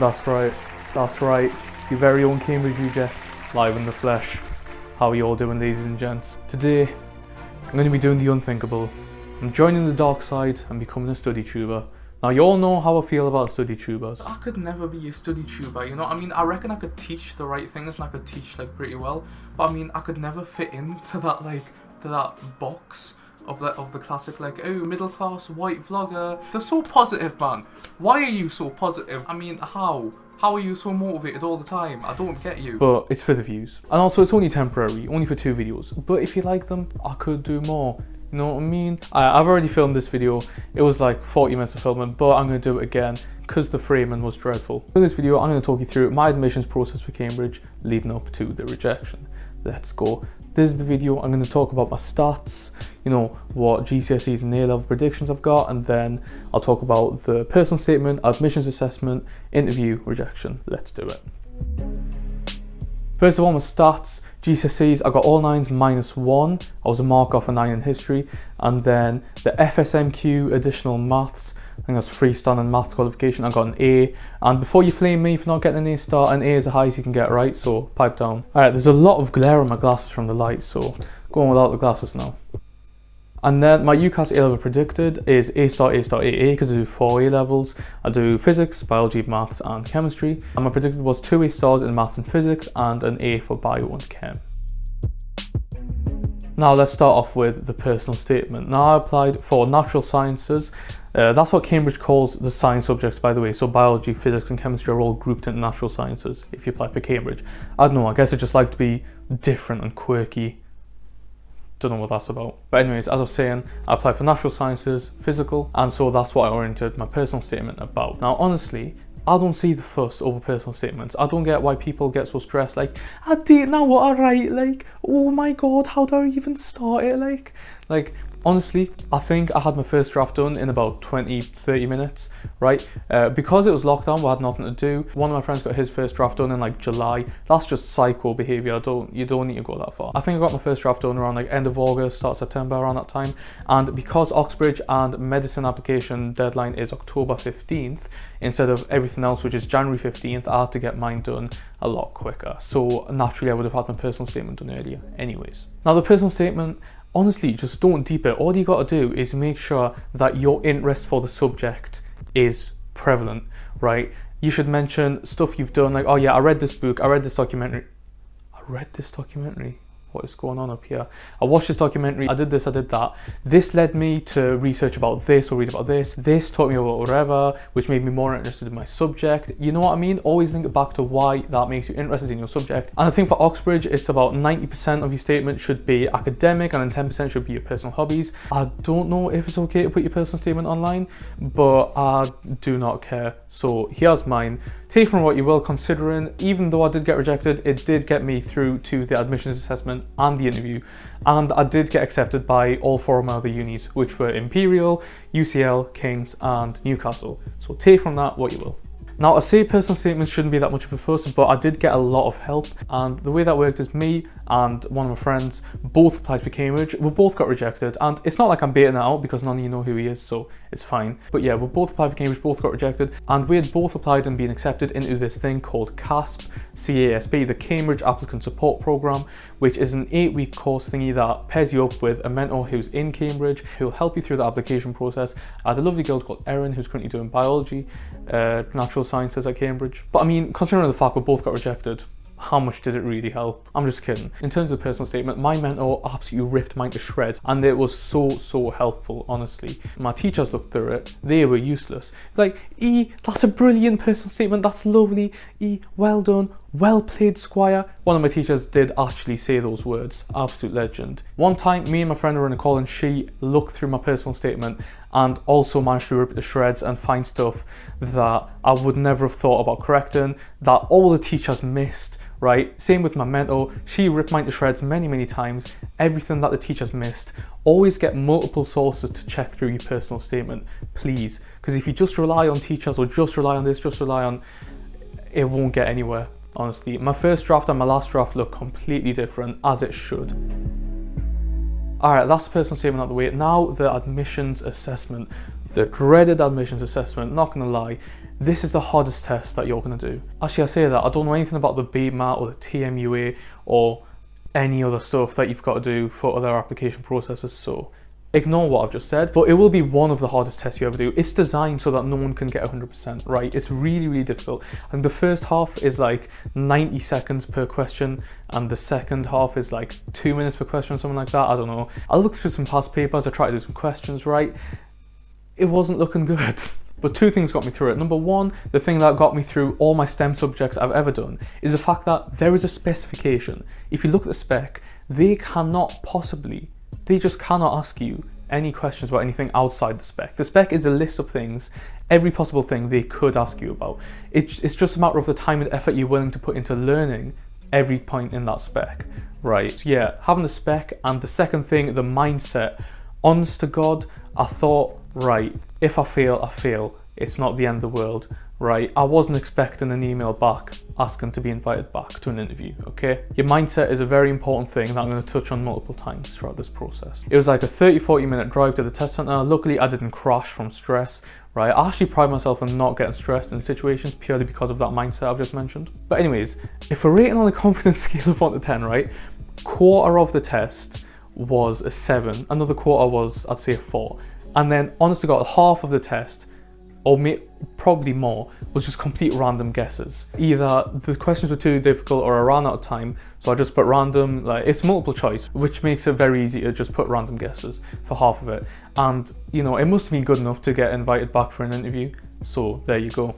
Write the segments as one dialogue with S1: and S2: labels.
S1: That's right, that's right. Your very own Cambridge Reject, live in the flesh. How are you all doing, ladies and gents? Today, I'm going to be doing the unthinkable. I'm joining the dark side and becoming a study tuber. Now, you all know how I feel about study tubers.
S2: I could never be a study tuber, you know? I mean, I reckon I could teach the right things and I could teach like pretty well, but I mean, I could never fit into that like to that box of the of the classic like oh middle class white vlogger. They're so positive, man. Why are you so positive? I mean, how? How are you so motivated all the time? I don't get you.
S1: But it's for the views. And also, it's only temporary, only for two videos. But if you like them, I could do more. You know what I mean? I, I've already filmed this video. It was like 40 minutes of filming, but I'm going to do it again because the framing was dreadful. In this video, I'm going to talk you through my admissions process for Cambridge leading up to the rejection. Let's go. This is the video. I'm going to talk about my stats, you know, what GCSEs and A-level predictions I've got, and then I'll talk about the personal statement, admissions assessment, interview, rejection. Let's do it. First of all, my stats. GCSEs, I got all nines minus one. I was a mark off a nine in history. And then the FSMQ additional maths, think that's freestanding maths qualification, I got an A. And before you flame me for not getting an A star, an A is the highest you can get, right? So pipe down. All right, there's a lot of glare on my glasses from the light, so going without the glasses now. And then my UCAS A level predicted is A star, A star, AA because I do four A levels. I do physics, biology, maths, and chemistry. And my predicted was two A stars in maths and physics and an A for bio and chem. Now let's start off with the personal statement. Now I applied for natural sciences. Uh, that's what Cambridge calls the science subjects, by the way. So biology, physics, and chemistry are all grouped into natural sciences if you apply for Cambridge. I don't know, I guess I just like to be different and quirky don't know what that's about. But anyways, as I was saying, I applied for natural sciences, physical, and so that's what I oriented my personal statement about. Now, honestly, I don't see the fuss over personal statements. I don't get why people get so stressed, like, I didn't know what I write, like, oh my god, how do I even start it, like, like, honestly, I think I had my first draft done in about 20, 30 minutes, right? Uh, because it was lockdown, we had nothing to do. One of my friends got his first draft done in like July. That's just psycho behavior. I don't, you don't need to go that far. I think I got my first draft done around like end of August, start September, around that time. And because Oxbridge and medicine application deadline is October 15th, instead of everything else, which is January 15th, I had to get mine done a lot quicker. So naturally, I would have had my personal statement done earlier anyways. Now the personal statement, honestly, just don't deep it. All you got to do is make sure that your interest for the subject is prevalent, right? You should mention stuff you've done, like, oh yeah, I read this book, I read this documentary. I read this documentary what is going on up here? I watched this documentary, I did this, I did that. This led me to research about this or read about this. This taught me about whatever, which made me more interested in my subject. You know what I mean? Always it back to why that makes you interested in your subject. And I think for Oxbridge, it's about 90% of your statement should be academic and then 10% should be your personal hobbies. I don't know if it's okay to put your personal statement online, but I do not care. So here's mine. Take from what you will, considering even though I did get rejected, it did get me through to the admissions assessment and the interview. And I did get accepted by all four of my other unis, which were Imperial, UCL, King's, and Newcastle. So take from that what you will. Now, I say personal statements shouldn't be that much of a fuss, but I did get a lot of help. And the way that worked is me and one of my friends both applied for Cambridge. We both got rejected. And it's not like I'm baiting that out because none of you know who he is, so it's fine. But yeah, we both applied for Cambridge, both got rejected. And we had both applied and been accepted into this thing called CASP, CASP, the Cambridge Applicant Support Program, which is an eight week course thingy that pairs you up with a mentor who's in Cambridge, who'll help you through the application process. I had a lovely girl called Erin who's currently doing biology, uh, natural sciences at Cambridge. But I mean, considering the fact we both got rejected, how much did it really help? I'm just kidding. In terms of personal statement, my mentor absolutely ripped mine to shreds and it was so, so helpful, honestly. My teachers looked through it, they were useless. Like, E, that's a brilliant personal statement, that's lovely. E, well done, well played, Squire. One of my teachers did actually say those words, absolute legend. One time, me and my friend were in a call and she looked through my personal statement and also managed to rip the shreds and find stuff that I would never have thought about correcting, that all the teachers missed, right? Same with my mentor, she ripped mine to shreds many, many times. Everything that the teachers missed. Always get multiple sources to check through your personal statement, please. Because if you just rely on teachers or just rely on this, just rely on, it won't get anywhere, honestly. My first draft and my last draft look completely different, as it should. Alright, that's the personal statement out of the way. Now the admissions assessment. The dreaded admissions assessment, not gonna lie, this is the hardest test that you're to do. Actually, I say that, I don't know anything about the BMAT or the TMUA or any other stuff that you've got to do for other application processes, so ignore what I've just said, but it will be one of the hardest tests you ever do. It's designed so that no one can get 100% right. It's really, really difficult. And the first half is like 90 seconds per question, and the second half is like two minutes per question, or something like that. I don't know. I looked through some past papers, I tried to do some questions right. It wasn't looking good. But two things got me through it. Number one, the thing that got me through all my STEM subjects I've ever done is the fact that there is a specification. If you look at the spec, they cannot possibly they just cannot ask you any questions about anything outside the spec. The spec is a list of things, every possible thing they could ask you about. It's, just a matter of the time and effort you're willing to put into learning every point in that spec, right? Yeah, having the spec and the second thing, the mindset. Honest to God, I thought, right, if I fail, I fail. It's not the end of the world right? I wasn't expecting an email back asking to be invited back to an interview, okay? Your mindset is a very important thing that I'm going to touch on multiple times throughout this process. It was like a 30, 40 minute drive to the test center. Luckily, I didn't crash from stress, right? I actually pride myself on not getting stressed in situations purely because of that mindset I've just mentioned. But anyways, if we're rating on a confidence scale of 1 to 10, right? Quarter of the test was a 7, another quarter was, I'd say, a 4. And then, honest to God, half of the test or probably more, was just complete random guesses. Either the questions were too difficult or I ran out of time, so I just put random, like it's multiple choice, which makes it very easy to just put random guesses for half of it. And you know, it must have been good enough to get invited back for an interview. So there you go.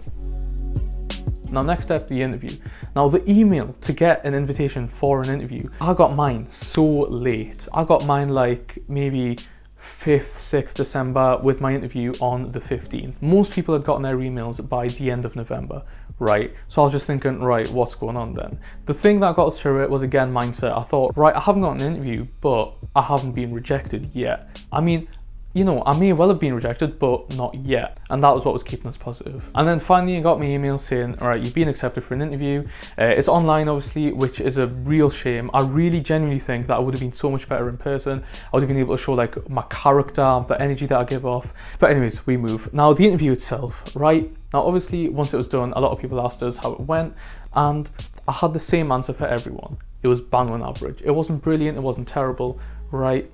S1: Now next step, the interview. Now the email to get an invitation for an interview, I got mine so late. I got mine like maybe 5th, 6th December with my interview on the 15th. Most people had gotten their emails by the end of November, right? So I was just thinking, right, what's going on then? The thing that got us through it was again mindset. I thought, right, I haven't got an interview, but I haven't been rejected yet. I mean, you know, I may well have been rejected, but not yet. And that was what was keeping us positive. And then finally, I got my email saying, all right, you've been accepted for an interview. Uh, it's online, obviously, which is a real shame. I really genuinely think that I would have been so much better in person. I would have been able to show like my character, the energy that I give off. But anyways, we move. Now, the interview itself, right? Now, obviously, once it was done, a lot of people asked us how it went. And I had the same answer for everyone. It was bang on average. It wasn't brilliant, it wasn't terrible, right?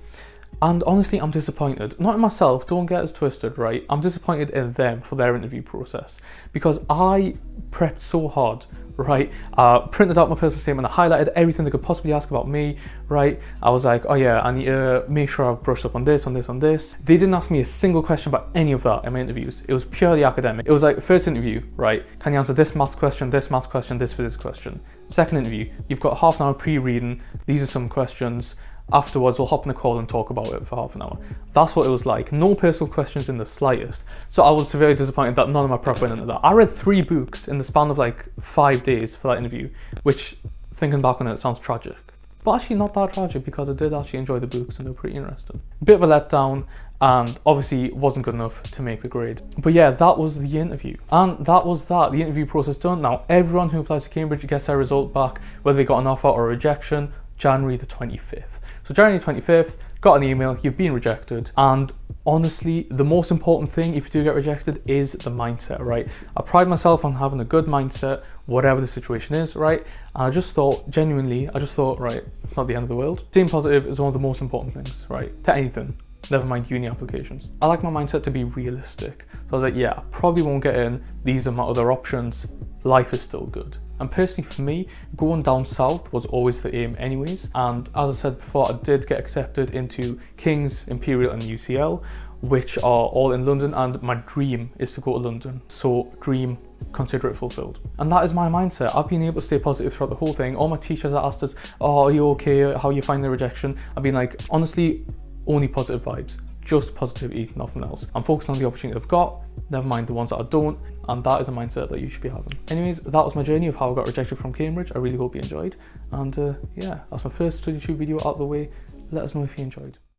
S1: And honestly, I'm disappointed. Not in myself, don't get us twisted, right? I'm disappointed in them for their interview process because I prepped so hard, right? Uh, printed out my personal statement, I highlighted everything they could possibly ask about me, right? I was like, oh yeah, I need to make sure I've brushed up on this, on this, on this. They didn't ask me a single question about any of that in my interviews. It was purely academic. It was like, first interview, right? Can you answer this maths question, this maths question, this physics question? Second interview, you've got half an hour pre-reading. These are some questions afterwards we'll hop on a call and talk about it for half an hour. That's what it was like. No personal questions in the slightest. So I was severely disappointed that none of my prep went into that. I read three books in the span of like five days for that interview, which thinking back on it sounds tragic. But actually not that tragic because I did actually enjoy the books and they were pretty interesting. Bit of a letdown and obviously wasn't good enough to make the grade. But yeah, that was the interview. And that was that, the interview process done. Now everyone who applies to Cambridge gets their result back, whether they got an offer or a rejection, January the 25th. So January 25th, got an email, you've been rejected. And honestly, the most important thing if you do get rejected is the mindset, right? I pride myself on having a good mindset, whatever the situation is, right? And I just thought, genuinely, I just thought, right, it's not the end of the world. Staying positive is one of the most important things, right? To anything, never mind uni applications. I like my mindset to be realistic. So I was like, yeah, I probably won't get in. These are my other options. Life is still good. And personally for me, going down south was always the aim anyways. And as I said before, I did get accepted into King's, Imperial and UCL, which are all in London and my dream is to go to London. So dream, consider it fulfilled. And that is my mindset. I've been able to stay positive throughout the whole thing. All my teachers asked us, oh, are you okay? How you find the rejection? I've been like, honestly, only positive vibes just positivity, nothing else. I'm focusing on the opportunity I've got, never mind the ones that I don't, and that is a mindset that you should be having. Anyways, that was my journey of how I got rejected from Cambridge. I really hope you enjoyed. And uh, yeah, that's my first StudyTube video out the way. Let us know if you enjoyed.